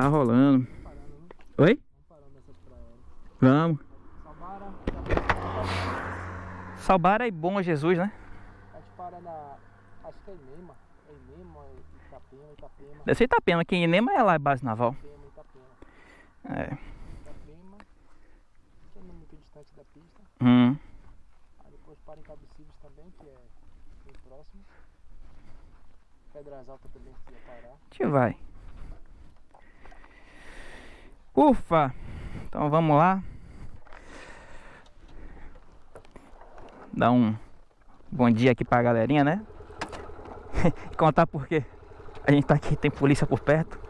tá rolando. Oi? Vamos. Salbara e Bom Jesus, né? A gente para na. Acho que é Inema. É Inema, é Itapema, Itapema. Deve ser Itapema, que Inema é lá a base naval. Itapema, Itapema. É. Itapema, que é muito distante da pista. Hum. Aí depois para em Cabecibes também, que é bem próximo. Pedras Altas também que ia parar. A gente vai. Ufa! Então vamos lá. Dar um bom dia aqui pra galerinha, né? Contar por quê. A gente tá aqui, tem polícia por perto.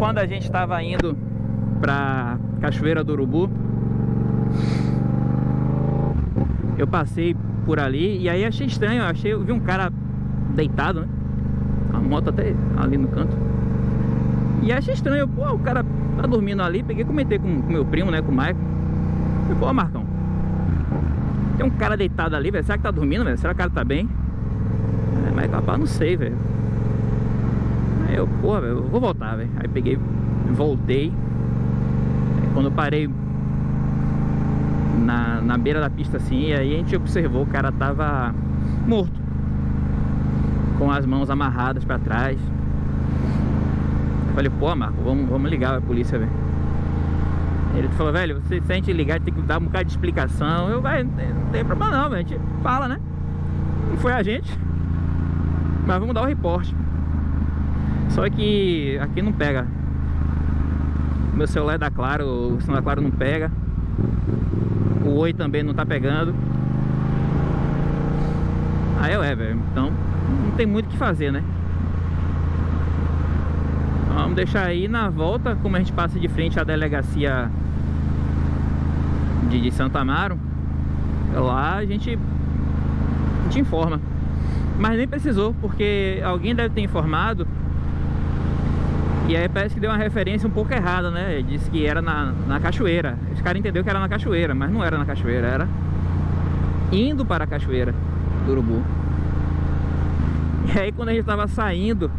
Quando a gente estava indo pra Cachoeira do Urubu, eu passei por ali e aí achei estranho, eu achei, eu vi um cara deitado, né? A moto até ali no canto. E achei estranho, pô, o cara tá dormindo ali, peguei e comentei com o meu primo, né, com o Maicon. Falei, pô, Marcão, tem um cara deitado ali, velho, será que tá dormindo, velho? Será que o cara tá bem? É, mas rapaz, não sei, velho. Aí eu, porra, velho, vou voltar, velho. Aí peguei, voltei. Aí quando eu parei na, na beira da pista assim, e aí a gente observou o cara tava morto. Com as mãos amarradas pra trás. Eu falei, pô, Marco, vamos, vamos ligar a polícia, velho. Ele falou, velho, você, se a gente ligar, tem que dar um bocado de explicação. Eu, tem, não tem problema não, velho. A gente fala, né? Não foi a gente. Mas vamos dar o reporte. Só que aqui não pega. Meu celular é da Claro, o sinal da Claro não pega. Oi também não tá pegando. Aí é, velho. Então não tem muito o que fazer, né? Vamos deixar aí na volta, como a gente passa de frente à delegacia de, de Santa Amaro. Lá a gente, gente informa. Mas nem precisou, porque alguém deve ter informado e aí parece que deu uma referência um pouco errada, né? Ele disse que era na, na cachoeira. Os caras entenderam que era na cachoeira, mas não era na cachoeira, era indo para a cachoeira do Urubu. E aí quando a gente tava saindo,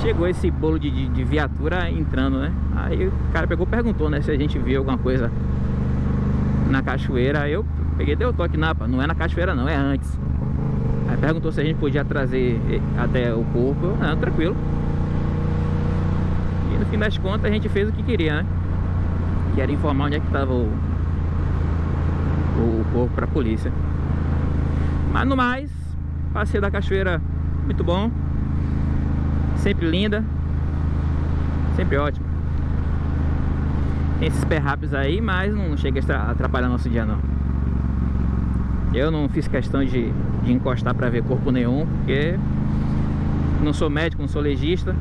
chegou esse bolo de, de, de viatura entrando, né? Aí o cara pegou perguntou, né? Se a gente viu alguma coisa na cachoeira. Aí eu peguei deu toque, não, não é na cachoeira não, é antes. Aí perguntou se a gente podia trazer até o corpo. Eu, não, tranquilo. Fim das contas a gente fez o que queria, né? Que era informar onde é que estava o, o corpo para a polícia. Mas no mais, passeio da cachoeira muito bom. Sempre linda. Sempre ótimo. Tem esses perrápios aí, mas não chega a atrapalhar nosso dia não. Eu não fiz questão de, de encostar para ver corpo nenhum, porque não sou médico, não sou legista.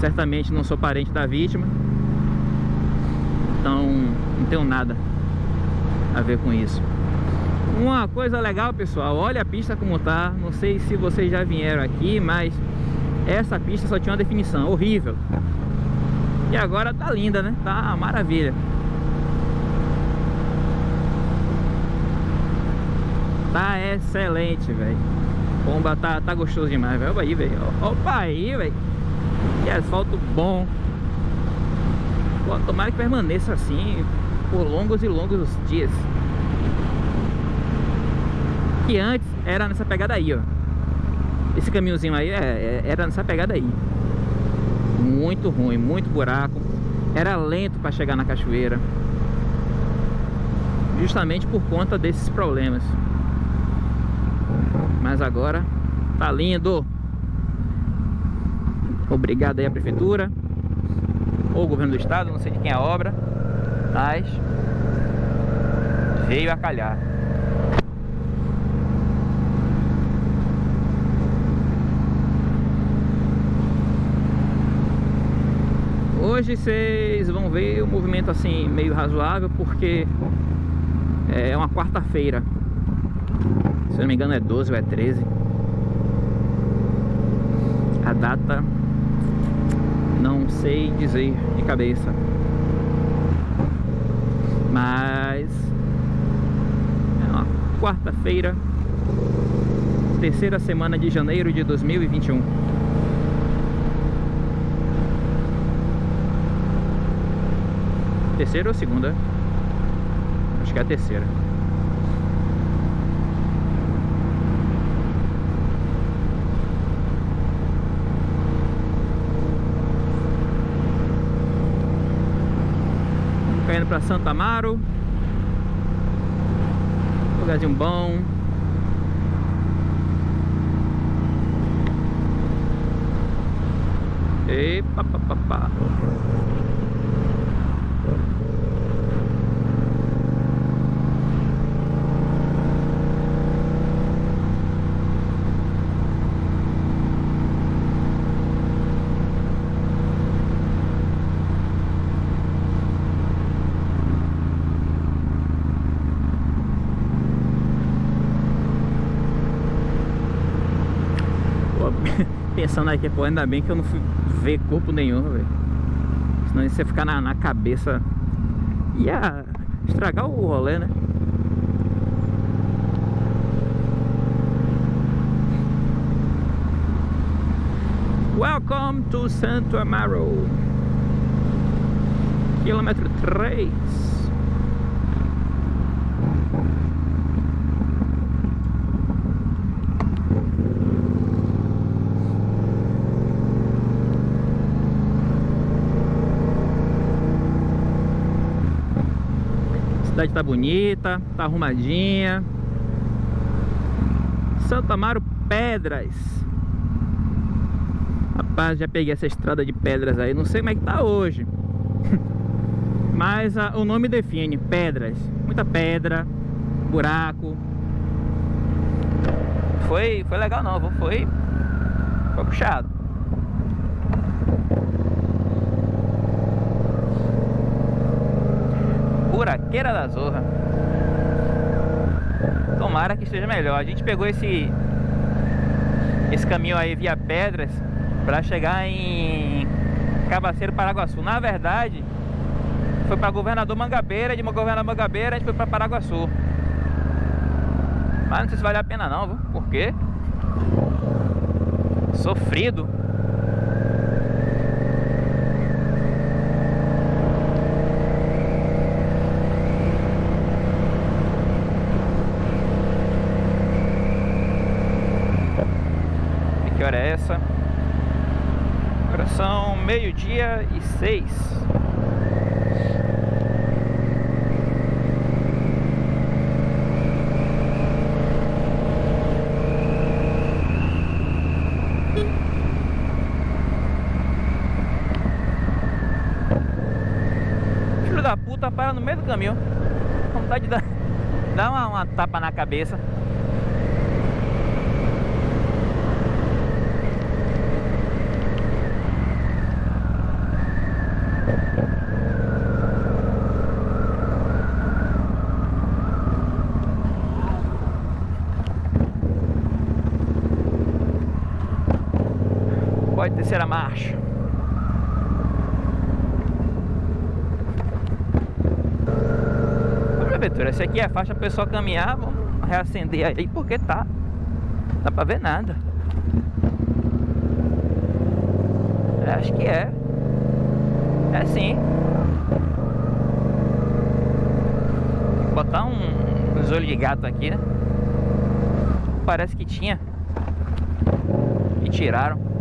Certamente não sou parente da vítima. Então não tenho nada a ver com isso. Uma coisa legal, pessoal, olha a pista como tá. Não sei se vocês já vieram aqui, mas essa pista só tinha uma definição horrível. E agora tá linda, né? Tá maravilha. Tá excelente, velho. Bomba tá, tá gostoso demais, velho. aí, velho. Opa aí, velho. Que asfalto bom. Tomara que permaneça assim por longos e longos dias. Que antes era nessa pegada aí, ó. Esse caminhozinho aí é, é, era nessa pegada aí. Muito ruim, muito buraco. Era lento para chegar na cachoeira. Justamente por conta desses problemas. Mas agora tá lindo. Obrigado aí à prefeitura ou o governo do estado, não sei de quem é a obra, mas veio a calhar. Hoje vocês vão ver o movimento assim meio razoável porque é uma quarta-feira. Se eu não me engano é 12 ou é 13. A data não sei dizer de cabeça. Mas... É uma quarta-feira, terceira semana de janeiro de 2021. Terceira ou segunda? Acho que é a terceira. Caindo para Santa Amaro. Lugarzinho bom. Epa, pá, Pensando aqui, pô, ainda bem que eu não fui ver corpo nenhum, velho. Senão isso ia ficar na, na cabeça. Ia estragar o rolê, né? Welcome to Santo Amaro. Quilômetro 3. Cidade tá bonita, tá arrumadinha. Santo Amaro Pedras. Rapaz, já peguei essa estrada de pedras aí, não sei como é que tá hoje. Mas a, o nome define, pedras. Muita pedra, buraco. Foi, foi legal não, foi, foi puxado. Da Zorra. Tomara que esteja melhor. A gente pegou esse esse caminho aí via Pedras para chegar em Cabaceiro Paraguaçu. Na verdade, foi para Governador Mangabeira, de Governador Mangabeira a gente foi para Paraguaçu. Mas não sei se vale a pena não, viu? Por quê? Sofrido. hora é essa? Agora são meio-dia e seis. Filho da puta para no meio do caminho. Vontade de dar, dar uma, uma tapa na cabeça. Terceira marcha. Prefeitura, essa aqui é a faixa para pessoa caminhar, vamos reacender aí porque tá. Dá pra ver nada. Acho que é. É sim. Botar um, uns olhos de gato aqui, né? Parece que tinha. E tiraram.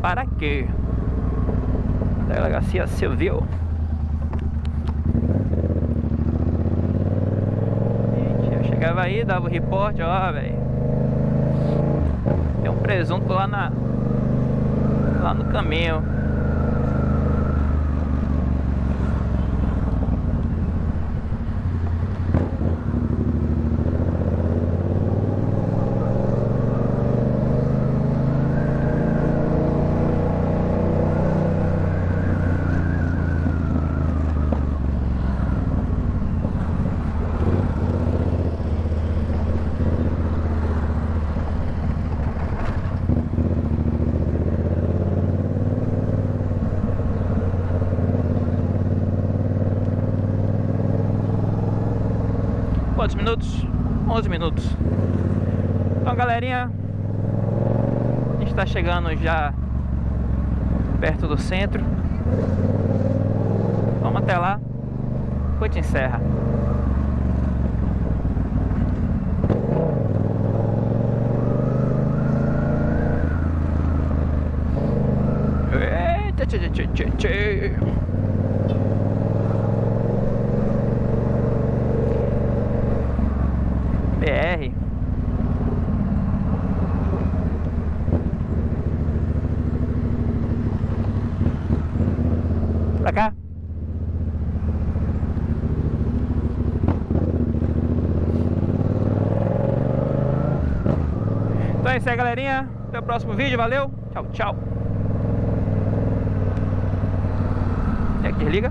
para quê? Delegacia Civil. Gente, eu chegava aí, dava o reporte, ó, velho. Tem um presunto lá na lá no caminho. Quantos minutos? 11 minutos. Então, galerinha, a gente está chegando já perto do centro. Vamos até lá. Depois te encerra. Pra cá. Então é isso aí, galerinha. Até o próximo vídeo. Valeu. Tchau, tchau. É que desliga.